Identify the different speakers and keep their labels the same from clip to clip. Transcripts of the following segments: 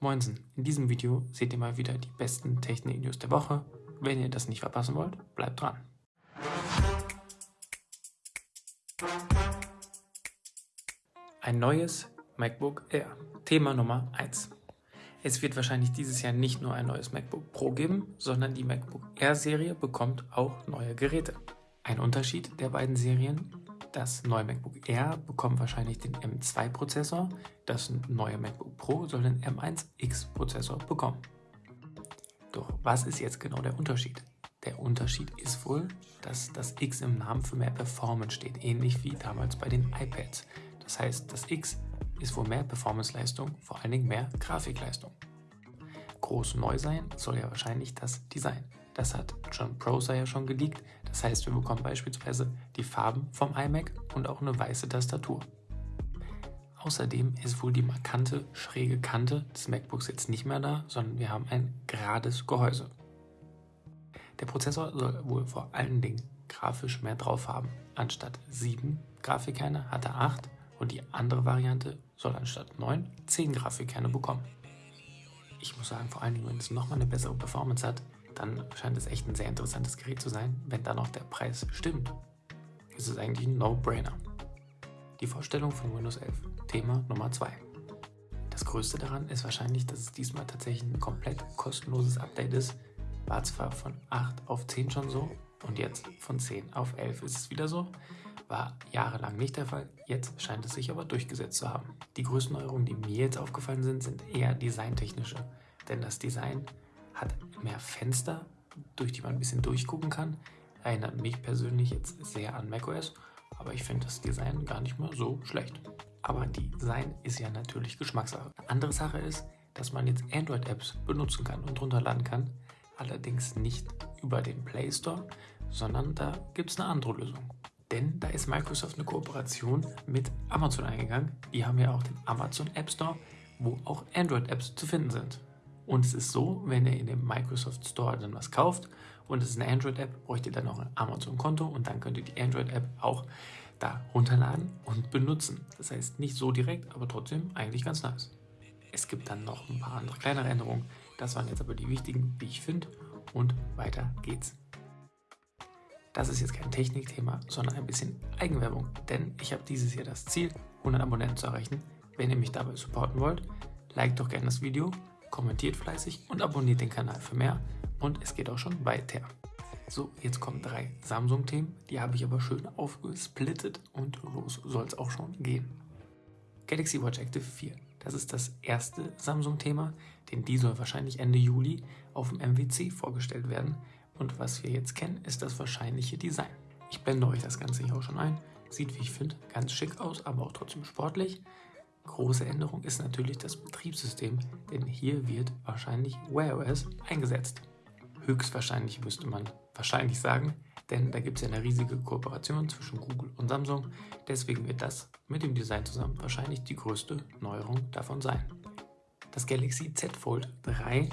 Speaker 1: Moinsen, in diesem Video seht ihr mal wieder die besten Technik-News der Woche. Wenn ihr das nicht verpassen wollt, bleibt dran. Ein neues MacBook Air. Thema Nummer 1. Es wird wahrscheinlich dieses Jahr nicht nur ein neues MacBook Pro geben, sondern die MacBook Air Serie bekommt auch neue Geräte. Ein Unterschied der beiden Serien das neue MacBook Air bekommt wahrscheinlich den M2-Prozessor, das neue MacBook Pro soll den M1X-Prozessor bekommen. Doch was ist jetzt genau der Unterschied? Der Unterschied ist wohl, dass das X im Namen für mehr Performance steht, ähnlich wie damals bei den iPads. Das heißt, das X ist wohl mehr Performance-Leistung, vor allen Dingen mehr Grafikleistung. Groß neu sein soll ja wahrscheinlich das Design. Das hat John Prosser ja schon geleakt. Das heißt, wir bekommen beispielsweise die Farben vom iMac und auch eine weiße Tastatur. Außerdem ist wohl die markante schräge Kante des MacBooks jetzt nicht mehr da, sondern wir haben ein gerades Gehäuse. Der Prozessor soll wohl vor allen Dingen grafisch mehr drauf haben. Anstatt 7 Grafikkerne hat er 8 und die andere Variante soll anstatt 9 10 Grafikkerne bekommen. Ich muss sagen, vor allen Dingen, wenn es nochmal eine bessere Performance hat, dann scheint es echt ein sehr interessantes Gerät zu sein. Wenn dann noch der Preis stimmt, ist es eigentlich ein No-Brainer. Die Vorstellung von Windows 11, Thema Nummer 2. Das Größte daran ist wahrscheinlich, dass es diesmal tatsächlich ein komplett kostenloses Update ist. War zwar von 8 auf 10 schon so und jetzt von 10 auf 11 ist es wieder so. War jahrelang nicht der Fall, jetzt scheint es sich aber durchgesetzt zu haben. Die größten Neuerungen, die mir jetzt aufgefallen sind, sind eher designtechnische. Denn das Design hat mehr Fenster, durch die man ein bisschen durchgucken kann. Erinnert mich persönlich jetzt sehr an macOS, aber ich finde das Design gar nicht mal so schlecht. Aber Design ist ja natürlich Geschmackssache. Andere Sache ist, dass man jetzt Android-Apps benutzen kann und runterladen kann, allerdings nicht über den Play Store, sondern da gibt es eine andere Lösung. Denn da ist Microsoft eine Kooperation mit Amazon eingegangen. Die haben ja auch den Amazon App Store, wo auch Android-Apps zu finden sind. Und es ist so, wenn ihr in dem Microsoft Store dann was kauft und es ist eine Android-App, bräucht ihr dann noch ein Amazon-Konto und dann könnt ihr die Android-App auch da runterladen und benutzen. Das heißt nicht so direkt, aber trotzdem eigentlich ganz nice. Es gibt dann noch ein paar andere kleinere Änderungen. Das waren jetzt aber die wichtigen, wie ich finde. Und weiter geht's. Das ist jetzt kein Technikthema, sondern ein bisschen Eigenwerbung. Denn ich habe dieses Jahr das Ziel, 100 Abonnenten zu erreichen. Wenn ihr mich dabei supporten wollt, liked doch gerne das Video, kommentiert fleißig und abonniert den Kanal für mehr. Und es geht auch schon weiter. So, jetzt kommen drei Samsung-Themen, die habe ich aber schön aufgesplittet und los soll es auch schon gehen. Galaxy Watch Active 4. Das ist das erste Samsung-Thema, denn die soll wahrscheinlich Ende Juli auf dem MWC vorgestellt werden. Und was wir jetzt kennen, ist das wahrscheinliche Design. Ich blende euch das Ganze hier auch schon ein. Sieht, wie ich finde, ganz schick aus, aber auch trotzdem sportlich. Große Änderung ist natürlich das Betriebssystem, denn hier wird wahrscheinlich Wear OS eingesetzt. Höchstwahrscheinlich müsste man wahrscheinlich sagen, denn da gibt es ja eine riesige Kooperation zwischen Google und Samsung. Deswegen wird das mit dem Design zusammen wahrscheinlich die größte Neuerung davon sein. Das Galaxy Z Fold 3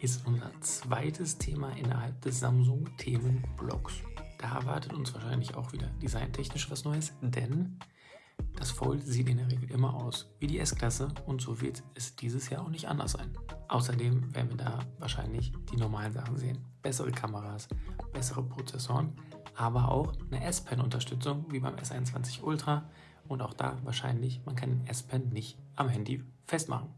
Speaker 1: ist unser zweites Thema innerhalb des Samsung-Themenblocks. Da erwartet uns wahrscheinlich auch wieder designtechnisch was Neues, denn das Fold sieht in der Regel immer aus wie die S-Klasse und so wird es dieses Jahr auch nicht anders sein. Außerdem werden wir da wahrscheinlich die normalen Sachen sehen. Bessere Kameras, bessere Prozessoren, aber auch eine S-Pen-Unterstützung wie beim S21 Ultra und auch da wahrscheinlich, man kann den S-Pen nicht am Handy festmachen.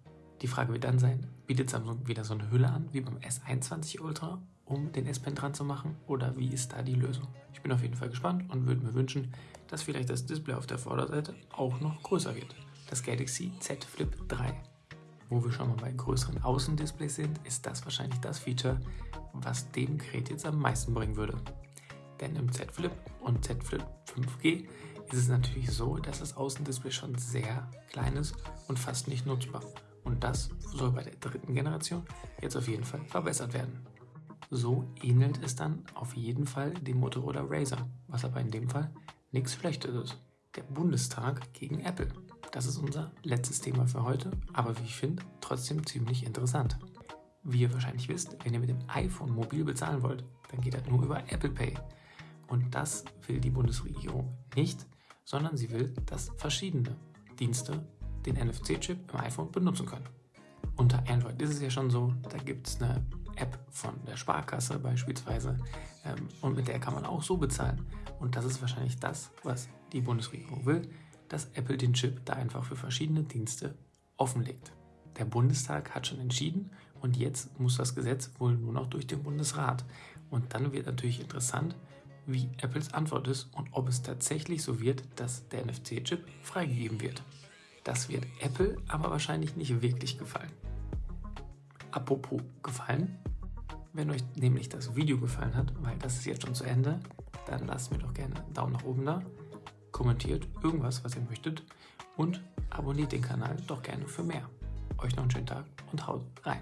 Speaker 1: Die Frage wird dann sein, bietet Samsung wieder so eine Hülle an wie beim S21 Ultra, um den S-Pen dran zu machen oder wie ist da die Lösung? Ich bin auf jeden Fall gespannt und würde mir wünschen, dass vielleicht das Display auf der Vorderseite auch noch größer wird. Das Galaxy Z Flip 3. Wo wir schon mal bei größeren Außendisplays sind, ist das wahrscheinlich das Feature, was dem Gerät jetzt am meisten bringen würde. Denn im Z Flip und Z Flip 5G ist es natürlich so, dass das Außendisplay schon sehr klein ist und fast nicht nutzbar. Und das soll bei der dritten Generation jetzt auf jeden Fall verbessert werden. So ähnelt es dann auf jeden Fall dem Motorola Razer, was aber in dem Fall nichts Schlechtes ist. Der Bundestag gegen Apple. Das ist unser letztes Thema für heute, aber wie ich finde, trotzdem ziemlich interessant. Wie ihr wahrscheinlich wisst, wenn ihr mit dem iPhone mobil bezahlen wollt, dann geht das nur über Apple Pay. Und das will die Bundesregierung nicht, sondern sie will, dass verschiedene Dienste den NFC-Chip im iPhone benutzen können. Unter Android ist es ja schon so, da gibt es eine App von der Sparkasse beispielsweise ähm, und mit der kann man auch so bezahlen. Und das ist wahrscheinlich das, was die Bundesregierung will, dass Apple den Chip da einfach für verschiedene Dienste offenlegt. Der Bundestag hat schon entschieden und jetzt muss das Gesetz wohl nur noch durch den Bundesrat. Und dann wird natürlich interessant, wie Apples Antwort ist und ob es tatsächlich so wird, dass der NFC-Chip freigegeben wird. Das wird Apple aber wahrscheinlich nicht wirklich gefallen. Apropos gefallen, wenn euch nämlich das Video gefallen hat, weil das ist jetzt schon zu Ende, dann lasst mir doch gerne einen Daumen nach oben da, kommentiert irgendwas, was ihr möchtet und abonniert den Kanal doch gerne für mehr. Euch noch einen schönen Tag und haut rein.